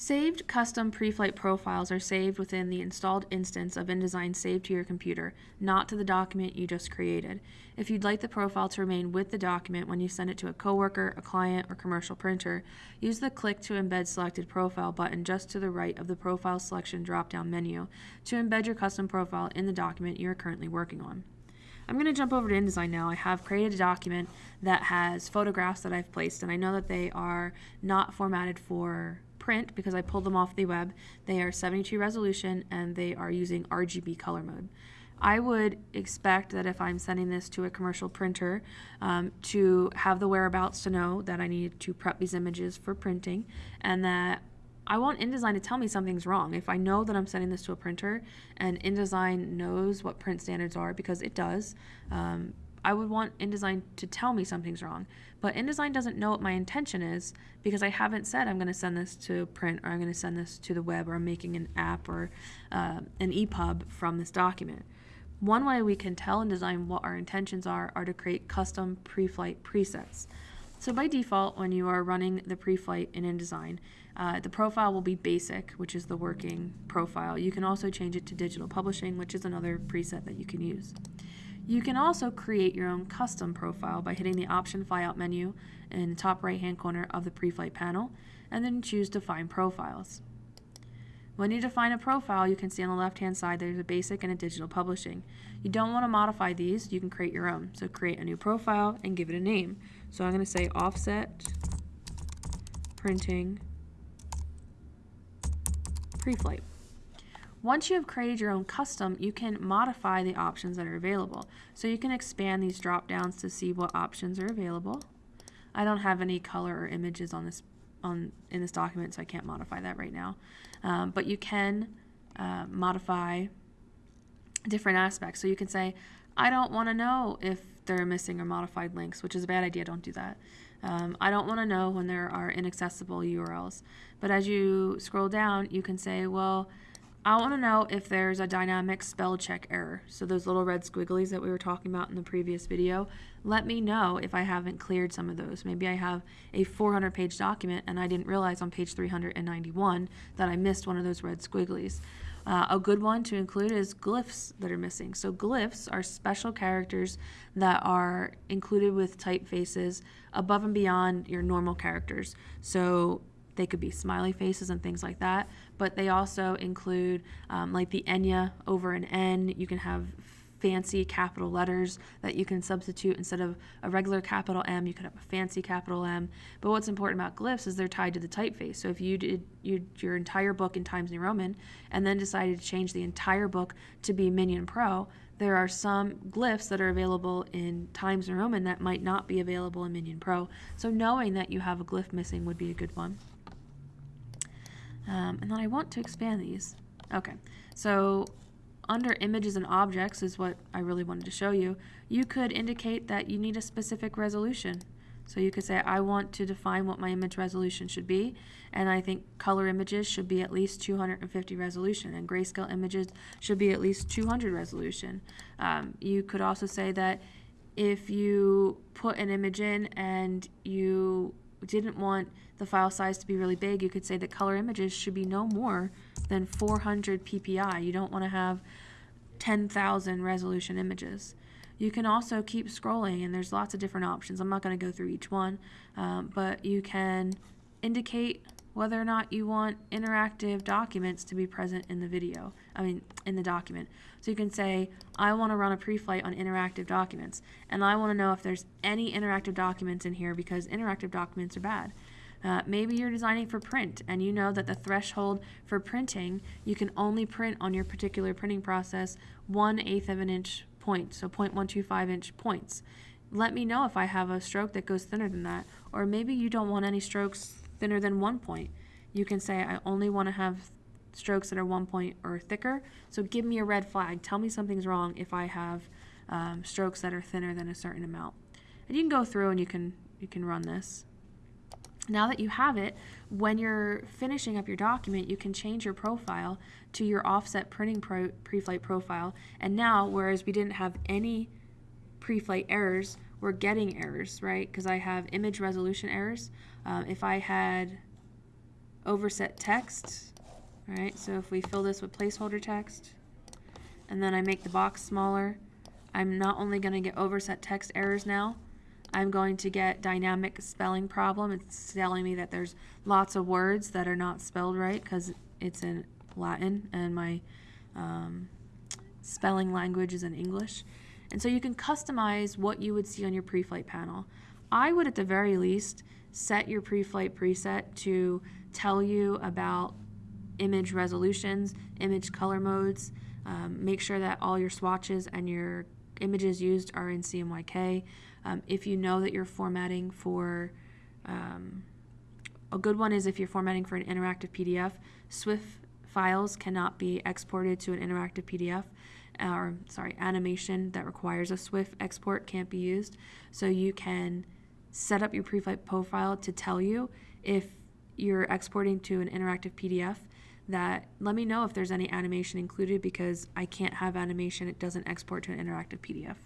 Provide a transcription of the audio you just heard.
Saved custom pre-flight profiles are saved within the installed instance of InDesign saved to your computer, not to the document you just created. If you'd like the profile to remain with the document when you send it to a coworker, a client, or commercial printer, use the Click to Embed Selected Profile button just to the right of the Profile Selection drop-down menu to embed your custom profile in the document you are currently working on. I'm going to jump over to InDesign now. I have created a document that has photographs that I've placed, and I know that they are not formatted for print because I pulled them off the web. They are 72 resolution and they are using RGB color mode. I would expect that if I'm sending this to a commercial printer um, to have the whereabouts to know that I need to prep these images for printing and that I want InDesign to tell me something's wrong. If I know that I'm sending this to a printer and InDesign knows what print standards are, because it does, um, I would want InDesign to tell me something's wrong. But InDesign doesn't know what my intention is because I haven't said I'm going to send this to print or I'm going to send this to the web or I'm making an app or uh, an EPUB from this document. One way we can tell InDesign what our intentions are are to create custom pre-flight presets. So by default, when you are running the pre-flight in InDesign, uh, the profile will be basic, which is the working profile. You can also change it to digital publishing, which is another preset that you can use. You can also create your own custom profile by hitting the Option Flyout menu in the top right hand corner of the pre-flight panel and then choose Define Profiles. When you define a profile, you can see on the left hand side there's a basic and a digital publishing. You don't want to modify these, you can create your own. So create a new profile and give it a name. So I'm going to say offset printing pre-flight. Once you have created your own custom, you can modify the options that are available. So you can expand these drop downs to see what options are available. I don't have any color or images on this on in this document, so I can't modify that right now. Um, but you can uh, modify different aspects. So you can say, I don't want to know if there are missing or modified links, which is a bad idea. Don't do that. Um, I don't want to know when there are inaccessible URLs. But as you scroll down, you can say, well, I want to know if there's a dynamic spell check error. So those little red squigglies that we were talking about in the previous video, let me know if I haven't cleared some of those. Maybe I have a 400 page document and I didn't realize on page 391 that I missed one of those red squigglies. Uh, a good one to include is glyphs that are missing. So glyphs are special characters that are included with typefaces above and beyond your normal characters. So they could be smiley faces and things like that, but they also include um, like the Enya over an N. You can have fancy capital letters that you can substitute instead of a regular capital M, you could have a fancy capital M. But what's important about glyphs is they're tied to the typeface. So if you did you, your entire book in Times New Roman and then decided to change the entire book to be Minion Pro, there are some glyphs that are available in Times New Roman that might not be available in Minion Pro. So knowing that you have a glyph missing would be a good one. Um, and then I want to expand these. Okay, so under images and objects is what I really wanted to show you. You could indicate that you need a specific resolution. So you could say, I want to define what my image resolution should be, and I think color images should be at least 250 resolution, and grayscale images should be at least 200 resolution. Um, you could also say that if you put an image in and you didn't want the file size to be really big, you could say that color images should be no more than 400 ppi. You don't want to have 10,000 resolution images. You can also keep scrolling and there's lots of different options. I'm not going to go through each one, um, but you can indicate whether or not you want interactive documents to be present in the video, I mean, in the document. So you can say, I want to run a pre-flight on interactive documents, and I want to know if there's any interactive documents in here because interactive documents are bad. Uh, maybe you're designing for print and you know that the threshold for printing, you can only print on your particular printing process one eighth of an inch point, so 0.125 inch points. Let me know if I have a stroke that goes thinner than that, or maybe you don't want any strokes thinner than one point. You can say, I only want to have strokes that are one point or thicker, so give me a red flag. Tell me something's wrong if I have um, strokes that are thinner than a certain amount. And you can go through and you can you can run this. Now that you have it, when you're finishing up your document, you can change your profile to your offset printing pro pre-flight profile. And now, whereas we didn't have any pre-flight errors, we're getting errors, right? Because I have image resolution errors. Um, if I had overset text. Right, so if we fill this with placeholder text, and then I make the box smaller, I'm not only gonna get overset text errors now, I'm going to get dynamic spelling problem. It's telling me that there's lots of words that are not spelled right because it's in Latin and my um, spelling language is in English. And so you can customize what you would see on your pre-flight panel. I would at the very least set your pre-flight preset to tell you about image resolutions, image color modes, um, make sure that all your swatches and your images used are in CMYK. Um, if you know that you're formatting for, um, a good one is if you're formatting for an interactive PDF, SWF files cannot be exported to an interactive PDF, or sorry, animation that requires a SWF export can't be used. So you can set up your pre-flight profile to tell you if you're exporting to an interactive PDF that let me know if there's any animation included because I can't have animation, it doesn't export to an interactive PDF.